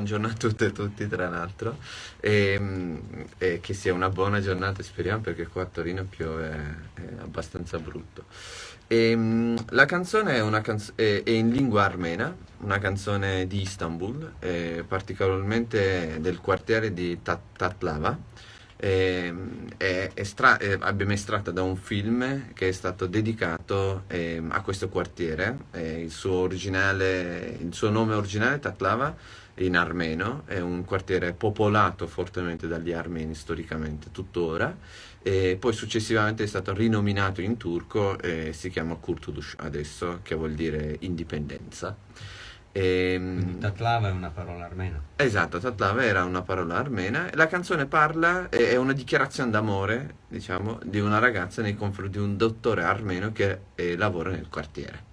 buongiorno a tutte e tutti tra l'altro. E, e, che sia una buona giornata speriamo perché qua a Torino piove è abbastanza brutto. E, la canzone è, canz è, è, in lingua armena, una canzone di Istanbul, particolarmente del quartiere di Tat Tatlava. Eh, è estra eh, abbiamo estratto da un film che è stato dedicato eh, a questo quartiere, il suo, il, suo nome originale Taklava in armeno, è un quartiere popolato fortemente dagli armeni storicamente tuttora e poi successivamente è stato rinominato in turco e si chiama Kurtulush adesso che vuol dire indipendenza. E, ehm, Tatlava è una parola armena. Esatto, Tatlava era una parola armena. La canzone parla, è una dichiarazione d'amore, diciamo, di una ragazza nei confronti di un dottore armeno che eh, lavora nel quartiere.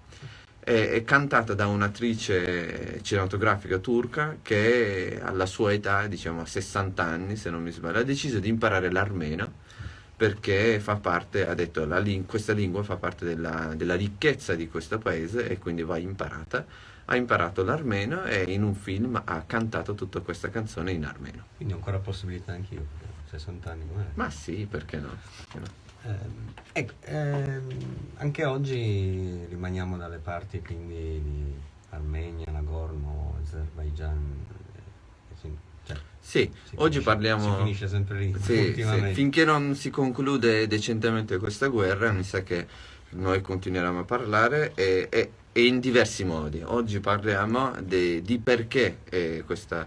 È, è, cantata da un'attrice cinematografica turca che alla sua età, diciamo a 60 anni se non mi sbaglio, ha deciso di imparare l'armeno perché fa parte, ha detto, ling questa lingua fa parte della, della ricchezza di questo paese e quindi va imparata ha imparato l'armeno e in un film ha cantato tutta questa canzone in armeno. Quindi ho ancora possibilità anch'io, 60 anni magari. Ma sì, perché no? Perché no? Eh, ecco, ehm, anche oggi rimaniamo dalle parti quindi di Armenia, Nagorno, Azerbaijan. Eh, cioè, sì, oggi parliamo... Si finisce sempre lì. Sì, sì, finché non si conclude decentemente questa guerra, mi sa che noi continueremo a parlare e, e e in diversi modi. Oggi parliamo de, di perché eh, questo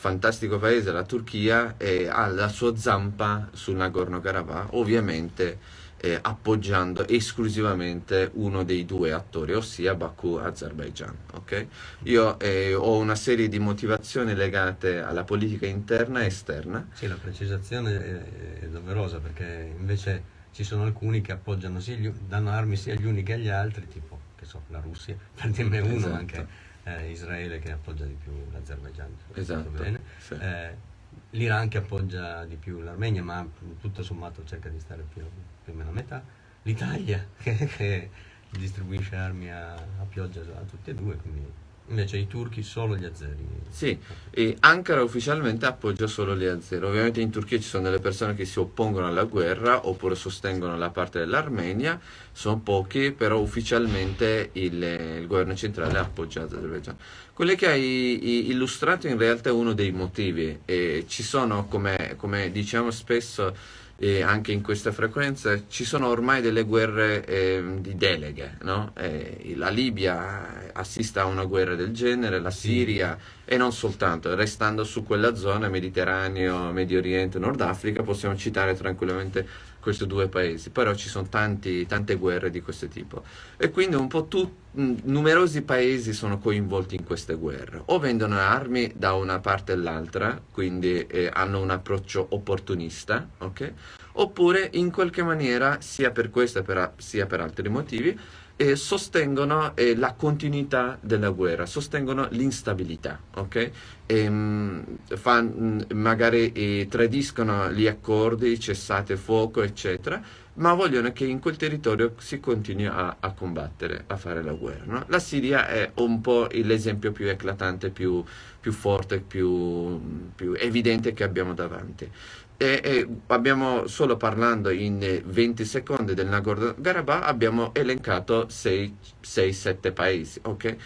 fantastico paese, la Turchia, eh, ha la sua zampa sul Nagorno-Karabakh, ovviamente eh, appoggiando esclusivamente uno dei due attori, ossia Baku Azerbaijan. Okay? Io eh, ho una serie di motivazioni legate alla politica interna e esterna. Sì, la precisazione è, è doverosa perché invece ci sono alcuni che appoggiano, sì, gli, danno armi sia agli uni che agli altri, tipo so, la Russia, per dirne uno, esatto. anche eh, Israele che appoggia di più l'Azerbaijan. Esatto. Sì. Eh, L'Iran che appoggia di più l'Armenia, ma tutto sommato cerca di stare più, più o meno a metà. L'Italia che, che, distribuisce armi a, a pioggia a tutti e due, quindi Invece i turchi solo gli azeri. Sì, e Ankara ufficialmente appoggia solo gli azeri. Ovviamente in Turchia ci sono delle persone che si oppongono alla guerra oppure sostengono la parte dell'Armenia, sono pochi, però ufficialmente il, il governo centrale appoggia l'Azerbaijan. Quello che hai illustrato in realtà è uno dei motivi. E ci sono, come, come diciamo spesso, e anche in questa frequenza ci sono ormai delle guerre eh, di deleghe, no? eh, la Libia assiste a una guerra del genere, la Siria e non soltanto, restando su quella zona, Mediterraneo, Medio Oriente, Nord Africa, possiamo citare tranquillamente questi due paesi, però ci sono tanti, tante guerre di questo tipo e quindi un po' tutti numerosi paesi sono coinvolti in queste guerre o vendono armi da una parte all'altra quindi eh, hanno un approccio opportunista okay? oppure in qualche maniera sia per questo sia per altri motivi eh, sostengono eh, la continuità della guerra, sostengono l'instabilità, ok? E, mh, fan, mh, magari eh, tradiscono gli accordi, cessate fuoco, eccetera, ma vogliono che in quel territorio si continui a, a combattere, a fare la guerra. No? La Siria è un po' l'esempio più eclatante, più, più forte, più, più evidente che abbiamo davanti. E, e abbiamo solo parlando in 20 secondi del Nagorno-Karabakh abbiamo elencato 6-7 paesi okay?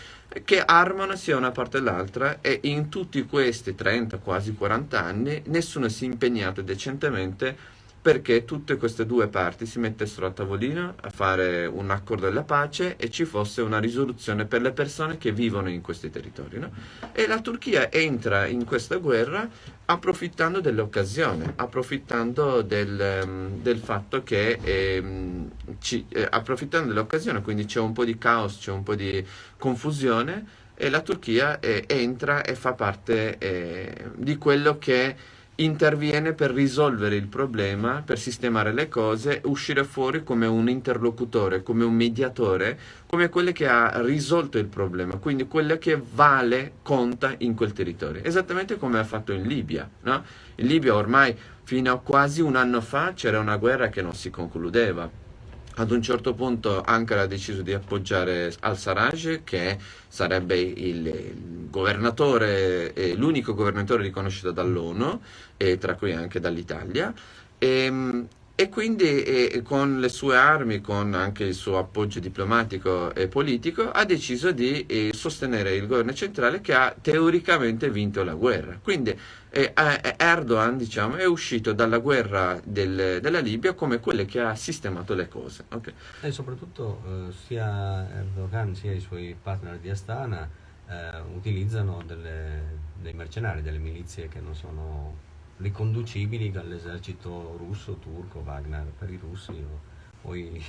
che armano sia una parte l'altra e in tutti questi 30, quasi 40 anni nessuno si è impegnato decentemente perché tutte queste due parti si mettessero a tavolino a fare un accordo della pace e ci fosse una risoluzione per le persone che vivono in questi territori. No? E la Turchia entra in questa guerra approfittando dell'occasione, approfittando del, um, del, fatto che, eh, ci, eh, approfittando dell'occasione, quindi c'è un po' di caos, c'è un po' di confusione e la Turchia eh, entra e fa parte eh, di quello che interviene per risolvere il problema, per sistemare le cose, uscire fuori come un interlocutore, come un mediatore, come quello che ha risolto il problema, quindi quello che vale, conta in quel territorio. Esattamente come ha fatto in Libia. No? In Libia ormai fino a quasi un anno fa c'era una guerra che non si concludeva. Ad un certo punto Ankara ha deciso di appoggiare al-Sarraj, che sarebbe il, governatore, eh, l'unico governatore riconosciuto dall'ONU, e tra cui anche dall'Italia. E, ehm, e quindi eh, con le sue armi, con anche il suo appoggio diplomatico e politico, ha deciso di eh, sostenere il governo centrale che ha teoricamente vinto la guerra. Quindi eh, Erdogan diciamo, è uscito dalla guerra del, della Libia come quello che ha sistemato le cose. Okay. E soprattutto eh, sia Erdogan sia i suoi partner di Astana eh, utilizzano delle, dei mercenari, delle milizie che non sono riconducibili all'esercito russo, turco, Wagner per i russi o, o i,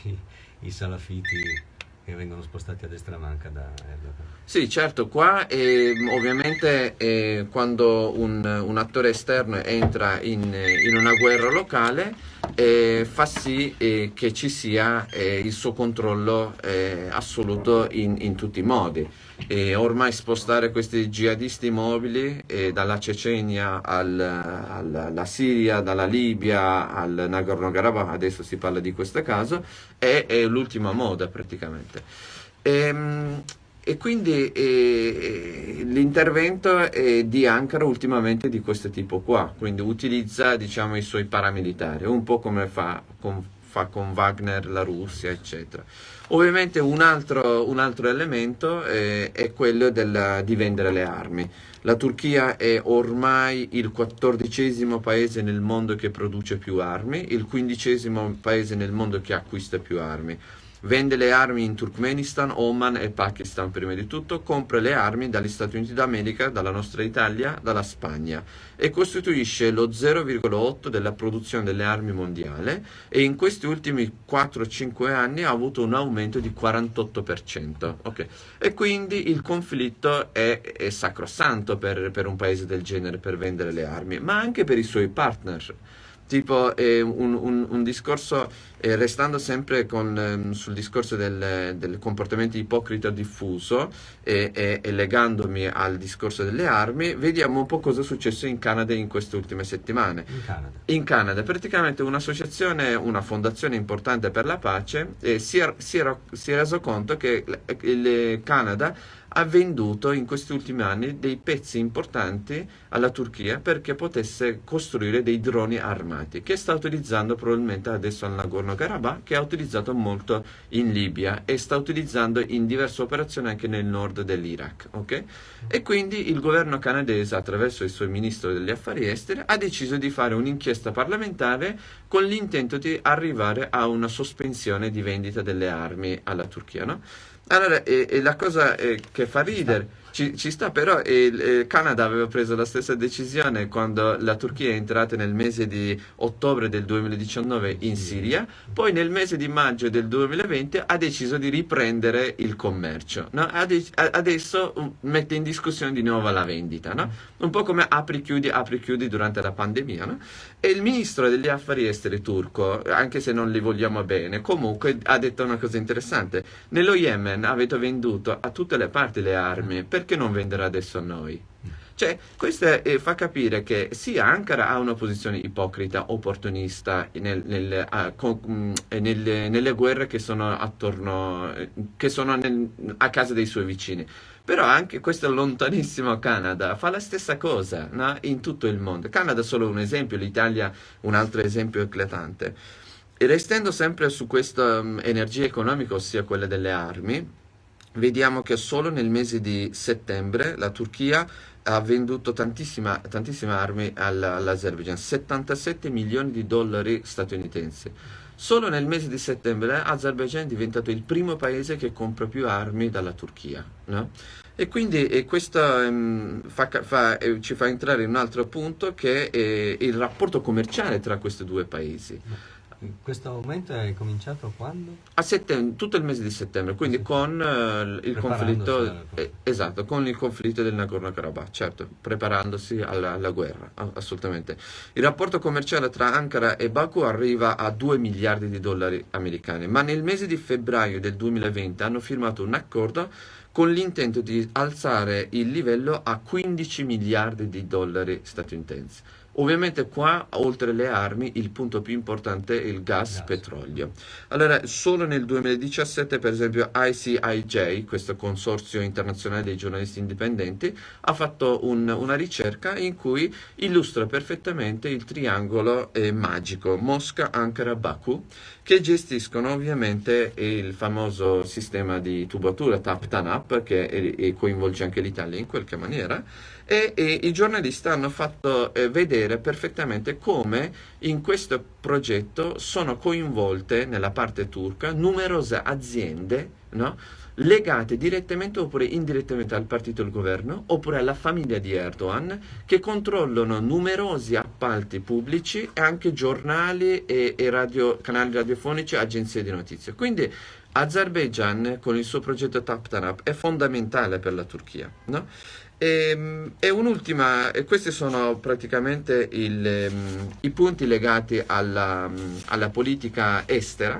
i, salafiti che vengono spostati a destra manca da Erdogan. Sì, certo, qua eh, ovviamente eh, quando un, un, attore esterno entra in, in una guerra locale eh, fa sì eh, che ci sia eh, il suo controllo eh, assoluto in, in tutti i modi e ormai spostare questi jihadisti mobili eh, dalla Cecenia al, al, alla Siria, dalla Libia al Nagorno-Karabakh, adesso si parla di questo caso, è, è l'ultima moda praticamente. E, ehm, e quindi eh, l'intervento di Ankara ultimamente di questo tipo qua, quindi utilizza diciamo, i suoi paramilitari, un po' come fa con, fa con Wagner la Russia, eccetera. Ovviamente un altro, un altro elemento è, è quello della, di vendere le armi. La Turchia è ormai il quattordicesimo paese nel mondo che produce più armi, il quindicesimo paese nel mondo che acquista più armi vende le armi in Turkmenistan, Oman e Pakistan prima di tutto, compra le armi dagli Stati Uniti d'America, dalla nostra Italia, dalla Spagna e costituisce lo 0,8 della produzione delle armi mondiale e in questi ultimi 4-5 anni ha avuto un aumento di 48%. Okay. E quindi il conflitto è, è sacrosanto per, per un paese del genere per vendere le armi, ma anche per i suoi partner tipo eh, un, un, un, discorso, eh, restando sempre con, ehm, sul discorso del, del, comportamento ipocrita diffuso e, legandomi al discorso delle armi, vediamo un po' cosa è successo in Canada in queste ultime settimane. In Canada, in Canada praticamente un'associazione, una fondazione importante per la pace eh, si, è, si, era, si è reso conto che il Canada ha venduto in questi ultimi anni dei pezzi importanti alla Turchia perché potesse costruire dei droni armati che sta utilizzando probabilmente adesso al Nagorno-Karabakh che ha utilizzato molto in Libia e sta utilizzando in diverse operazioni anche nel nord dell'Iraq okay? e quindi il governo canadese attraverso il suo ministro degli affari esteri ha deciso di fare un'inchiesta parlamentare con l'intento di arrivare a una sospensione di vendita delle armi alla Turchia no? Allora, e, e la cosa eh, che fa ridere ci, ci sta però, il, il, Canada aveva preso la stessa decisione quando la Turchia è entrata nel mese di ottobre del 2019 in Siria, poi nel mese di maggio del 2020 ha deciso di riprendere il commercio. No? Adesso um, mette in discussione di nuovo la vendita, no? un po' come apri-chiudi, apri-chiudi durante la pandemia. No? E il ministro degli affari esteri turco, anche se non li vogliamo bene, comunque ha detto una cosa interessante. Nello Yemen avete venduto a tutte le parti le armi, perché non vendere adesso a noi? Cioè, questo eh, fa capire che sì, Ankara ha una posizione ipocrita, opportunista nel, nel, uh, con, mm, nelle, nelle, guerre che sono attorno, eh, che sono nel, a casa dei suoi vicini. Però anche questo lontanissimo Canada fa la stessa cosa no? in tutto il mondo. Canada è solo un esempio, l'Italia un altro esempio eclatante. E restando sempre su questa um, energia economica, ossia quella delle armi, vediamo che solo nel mese di settembre la Turchia ha venduto tantissime armi all'Azerbaijan, 77 milioni di dollari statunitensi. Solo nel mese di settembre l'Azerbaijan è diventato il primo paese che compra più armi dalla Turchia. No? E quindi e questo um, fa, fa, eh, ci fa entrare in un altro punto che è il rapporto commerciale tra questi due paesi. Questo aumento è cominciato quando? A settembre, tutto il mese di settembre, quindi con uh, il conflitto eh, esatto, con il conflitto del Nagorno-Karabakh, certo, preparandosi alla, alla, guerra, assolutamente. Il rapporto commerciale tra Ankara e Baku arriva a 2 miliardi di dollari americani, ma nel mese di febbraio del 2020 hanno firmato un accordo con l'intento di alzare il livello a 15 miliardi di dollari statunitensi. Ovviamente qua, oltre le armi, il punto più importante è il gas, gas. petrolio. Allora, solo nel 2017, per esempio, ICIJ, questo consorzio internazionale dei giornalisti indipendenti, ha fatto un, una ricerca in cui illustra perfettamente il triangolo eh, magico Mosca, Ankara, Baku, che gestiscono ovviamente il famoso sistema di tubatura TAP-TANAP, che è, è coinvolge anche l'Italia in qualche maniera, e, e i giornalisti hanno fatto eh, vedere perfettamente come in questo progetto sono coinvolte nella parte turca numerose aziende no? legate direttamente oppure indirettamente al partito del governo oppure alla famiglia di Erdogan che controllano numerosi appalti pubblici e anche giornali e, e radio, canali radiofonici e agenzie di notizie. Quindi Azerbaijan con il suo progetto TAPTANAP è fondamentale per la Turchia. No? E, ehm, e un'ultima, e questi sono praticamente il, um, i punti legati alla, alla, politica estera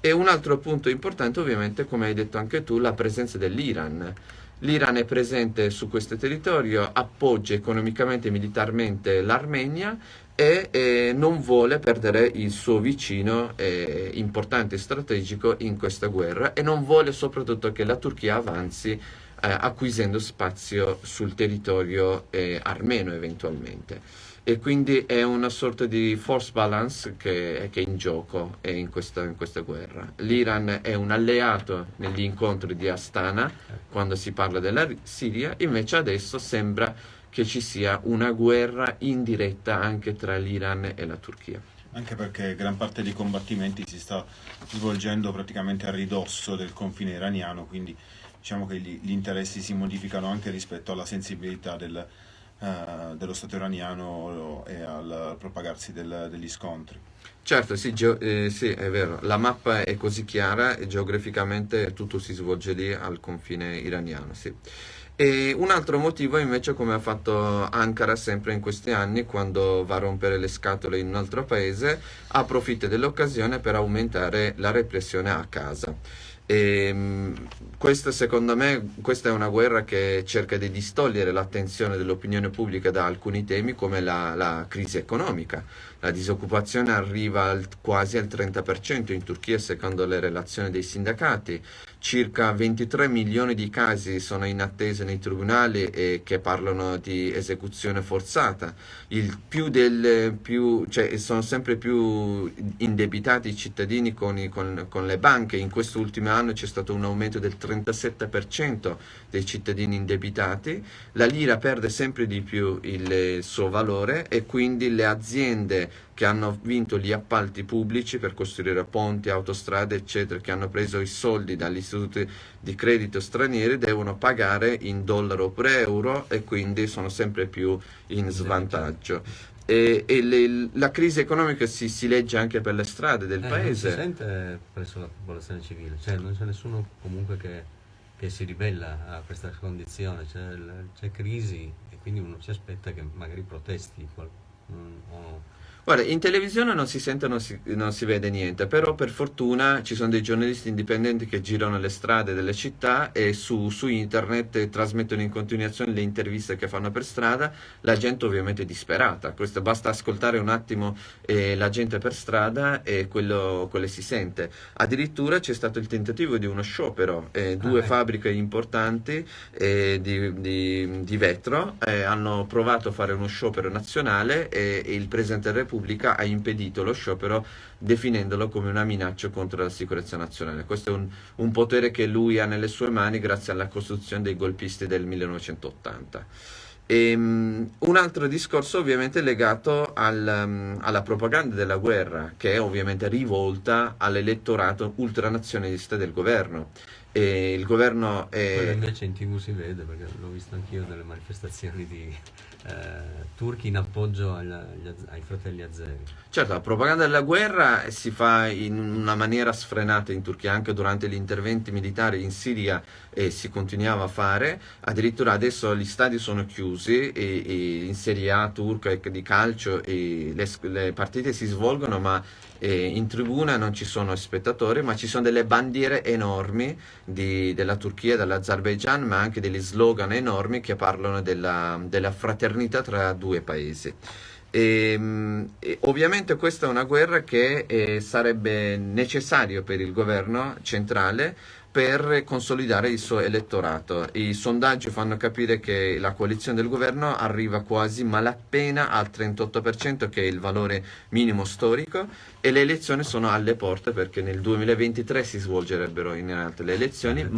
e un altro punto importante ovviamente, come hai detto anche tu, la presenza dell'Iran. L'Iran è presente su questo territorio, appoggia economicamente e militarmente l'Armenia e eh, non vuole perdere il suo vicino eh, importante e strategico in questa guerra e non vuole soprattutto che la Turchia avanzi acquisendo spazio sul territorio eh, armeno eventualmente. E quindi è una sorta di force balance che, che è in gioco è in, questa, in questa guerra. L'Iran è un alleato negli incontri di Astana quando si parla della Siria, invece adesso sembra che ci sia una guerra indiretta anche tra l'Iran e la Turchia anche perché gran parte dei combattimenti si sta svolgendo praticamente a ridosso del confine iraniano, quindi diciamo che gli, gli, interessi si modificano anche rispetto alla sensibilità del, uh, dello Stato iraniano e al propagarsi del, degli scontri. Certo, sì, eh, sì, è vero, la mappa è così chiara e geograficamente tutto si svolge lì al confine iraniano, sì. E un altro motivo invece come ha fatto Ankara sempre in questi anni quando va a rompere le scatole in un altro paese approfitta dell'occasione per aumentare la repressione a casa. E, ehm, questa secondo me questa è una guerra che cerca di distogliere l'attenzione dell'opinione pubblica da alcuni temi come la, la crisi economica. La disoccupazione arriva al, quasi al 30% in Turchia secondo le relazioni dei sindacati, circa 23 milioni di casi sono in attesa nei tribunali e che parlano di esecuzione forzata, del, più, cioè, sono sempre più indebitati i cittadini con, i, con, con le banche, in quest'ultimo anno c'è stato un aumento del 37% dei cittadini indebitati, la lira perde sempre di più il suo valore e quindi le aziende che hanno vinto gli appalti pubblici per costruire ponti, autostrade, eccetera, che hanno preso i soldi dagli istituti di credito stranieri, devono pagare in dollaro oppure euro e quindi sono sempre più in svantaggio. E, e le, la crisi economica si, si, legge anche per le strade del eh, paese. Non si sente presso la popolazione civile, cioè non c'è nessuno comunque che, che si ribella a questa condizione, c'è, crisi e quindi uno si aspetta che magari protesti. O, Guarda, in televisione non si sente, non si, non si vede niente, però per fortuna ci sono dei giornalisti indipendenti che girano le strade delle città e su, su internet trasmettono in continuazione le interviste che fanno per strada, la gente ovviamente è disperata, Questo, basta ascoltare un attimo eh, la gente per strada e quello, quello si sente. Addirittura c'è stato il tentativo di uno sciopero, eh, due ah, fabbriche importanti eh, di, di, di, vetro eh, hanno provato a fare uno sciopero nazionale e, e il Presidente della Repubblica Repubblica ha impedito lo sciopero definendolo come una minaccia contro la sicurezza nazionale. Questo è un, un potere che lui ha nelle sue mani grazie alla costruzione dei golpisti del 1980. E, um, un altro discorso ovviamente legato al, um, alla propaganda della guerra, che è ovviamente rivolta all'elettorato ultranazionalista del governo. E il governo è... Quello invece in tv si vede, perché l'ho visto anch'io nelle manifestazioni di, eh, turchi in appoggio agli, ai fratelli azeri. Certo, la propaganda della guerra si fa in una maniera sfrenata in Turchia, anche durante gli interventi militari in Siria eh, si continuava a fare, addirittura adesso gli stadi sono chiusi e, e in Serie A turca di calcio le, le partite si svolgono ma eh, in tribuna non ci sono spettatori, ma ci sono delle bandiere enormi di, della Turchia, dell'Azerbaijan, ma anche degli slogan enormi che parlano della, della fraternità tra due paesi. E, mh, e ovviamente questa è una guerra che eh, sarebbe necessario per il governo centrale per consolidare il suo elettorato. I sondaggi fanno capire che la coalizione del governo arriva quasi malappena al 38%, che è il valore minimo storico, e le elezioni sono alle porte perché nel 2023 si svolgerebbero in realtà le elezioni,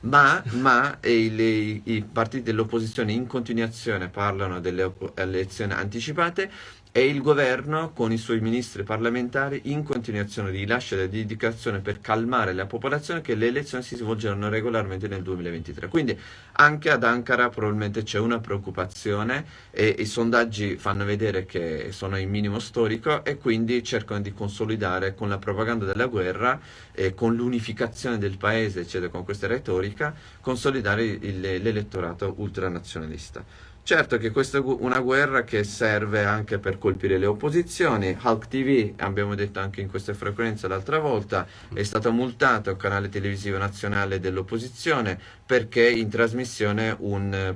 ma, ma i, i partiti dell'opposizione in continuazione parlano delle elezioni anticipate e il governo con i suoi ministri parlamentari in continuazione rilascia la dedicazione per calmare la popolazione che le elezioni si svolgeranno regolarmente nel 2023. Quindi anche ad Ankara probabilmente c'è una preoccupazione e i sondaggi fanno vedere che sono in minimo storico e quindi cercano di consolidare con la propaganda della guerra e con l'unificazione del paese, eccetera, con questa retorica, consolidare l'elettorato ultranazionalista. Certo che questa è una guerra che serve anche per colpire le opposizioni. Hulk TV, abbiamo detto anche in queste frequenze l'altra volta, è stato multato il canale televisivo nazionale dell'opposizione perché in trasmissione un,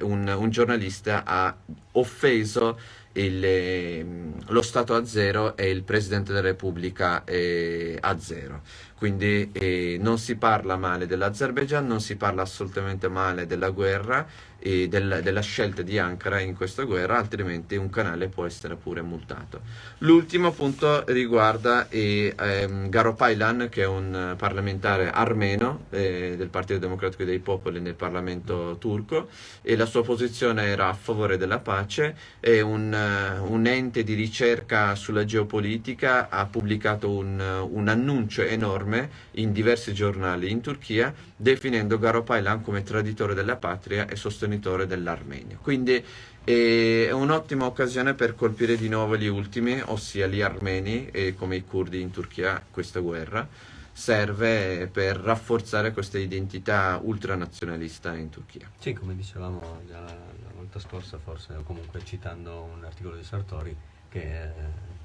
un, un giornalista ha offeso il, ehm, lo Stato a zero e il Presidente della Repubblica eh, a zero. Quindi eh, non si parla male dell'Azerbaijan, non si parla assolutamente male della guerra e del, della scelta di Ankara in questa guerra, altrimenti un canale può essere pure multato. L'ultimo punto riguarda eh, ehm, Garo Paylan, che è un parlamentare armeno eh, del Partito Democratico dei Popoli nel Parlamento turco, e la sua posizione era a favore della pace, è un, uh, un ente di ricerca sulla geopolitica, ha pubblicato un, un annuncio enorme in diversi giornali in Turchia, definendo Garo Paylan come traditore della patria e sostenitore sostenitore dell'Armenia. Quindi è un'ottima occasione per colpire di nuovo gli ultimi, ossia gli armeni e come i curdi in Turchia questa guerra serve per rafforzare questa identità ultranazionalista in Turchia. Sì, come dicevamo già la, volta scorsa, forse, comunque citando un articolo di Sartori che eh,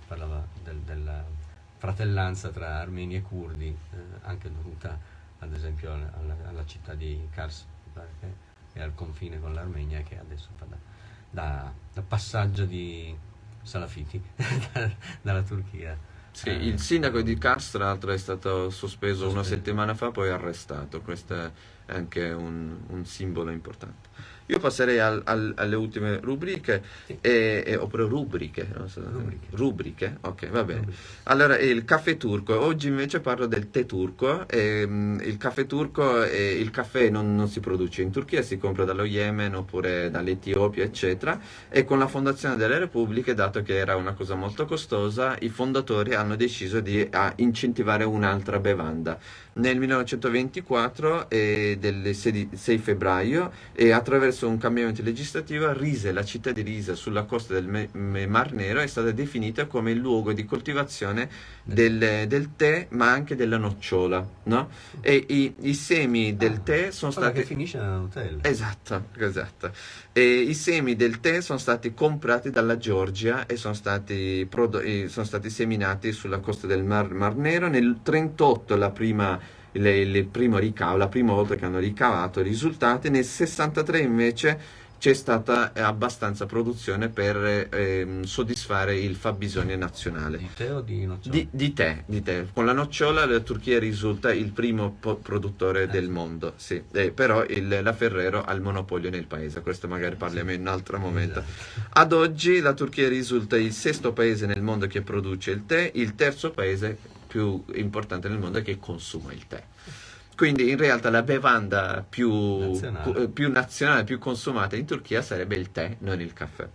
parlava del, della fratellanza tra armeni e curdi, eh, anche dovuta ad esempio alla, alla città di Kars, che è al confine con l'Armenia che adesso fa da, da, da passaggio di salafiti dalla Turchia. Sì, il eh, sindaco di Kars tra l'altro è stato sospeso una settimana fa, poi arrestato, questo è anche un, un simbolo importante. Io passerei al, al, alle ultime rubriche, sì. e, e, oppure rubriche, so, rubriche. rubriche. ok, va bene. Rubriche. Allora, il caffè turco, oggi invece parlo del tè turco, e, um, il caffè turco, e, il caffè non, non, si produce in Turchia, si compra dallo Yemen oppure dall'Etiopia, eccetera, e con la fondazione delle repubbliche, dato che era una cosa molto costosa, i fondatori hanno deciso di incentivare un'altra bevanda nel 1924 eh, del 6, 6 febbraio e attraverso un cambiamento legislativo Rise, la città di Risa sulla costa del Mar Nero è stata definita come il luogo di coltivazione del, del tè ma anche della nocciola no? e i, i semi del ah, tè sono stati che finisce nell'hotel esatto, esatto. E i semi del tè sono stati comprati dalla Georgia e sono stati, prodo- sono stati seminati sulla costa del Mar, Mar Nero nel 1938 la prima le, le primo ricavo, la prima volta che hanno ricavato i risultati, nel 63 invece c'è stata eh, abbastanza produzione per ehm, soddisfare il fabbisogno nazionale. Di tè o di nocciola? Di, di, tè, di tè. Con la nocciola la Turchia risulta il primo produttore eh, del mondo, sì. eh, però il, la Ferrero ha il monopolio nel paese, questo magari parliamo sì. in un altro momento. Esatto. Ad oggi la Turchia risulta il sesto paese nel mondo che produce il tè, il terzo paese più importante nel mondo che consuma il tè. Quindi in realtà la bevanda più nazionale, più, nazionale, più consumata in Turchia sarebbe il tè, non il caffè.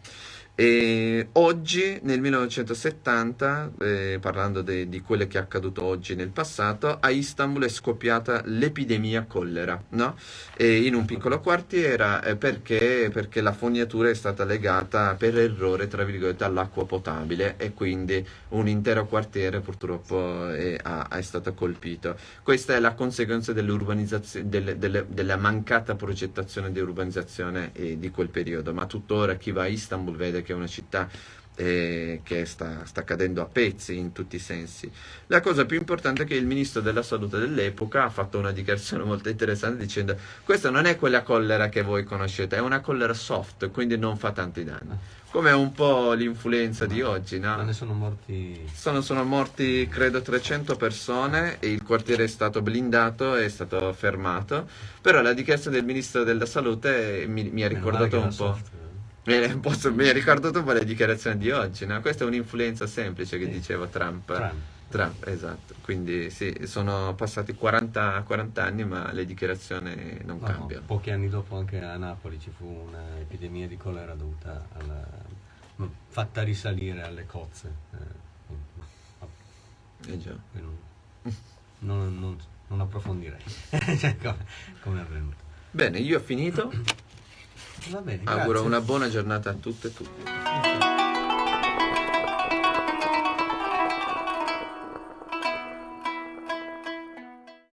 E oggi, nel 1970, eh, parlando de, di quello che è accaduto oggi nel passato, a Istanbul è scoppiata l'epidemia collera, no? in un piccolo quartiere eh, perché, perché, la fognatura è stata legata per errore, tra virgolette, all'acqua potabile e quindi un intero quartiere purtroppo è, ha, è stato colpito. Questa è la conseguenza delle, delle, della mancata progettazione di urbanizzazione eh, di quel periodo, ma tuttora chi va a Istanbul vede che è una città eh, che sta, sta, cadendo a pezzi in tutti i sensi. La cosa più importante è che il ministro della salute dell'epoca ha fatto una dichiarazione molto interessante dicendo questa non è quella collera che voi conoscete, è una collera soft, quindi non fa tanti danni. Come un po' l'influenza di oggi, no? Ma ne sono morti... Sono, sono morti credo 300 persone e il quartiere è stato blindato, è stato fermato, però la dichiarazione del ministro della salute mi, mi ha ricordato un po'... Soft eh, posso, mi ha ricordato un po' le dichiarazioni di oggi, no? Questa è un'influenza semplice che diceva Trump. Trump. Trump, esatto. Quindi sì, sono passati 40, 40 anni ma le dichiarazioni non no, cambiano. Pochi anni dopo anche a Napoli ci fu un'epidemia di colera dovuta alla, fatta risalire alle cozze. Eh, eh già. Non, non, non, approfondirei cioè, come, come è avvenuto. Bene, io ho finito. Va bene, Auguro una buona giornata a tutte e tutti.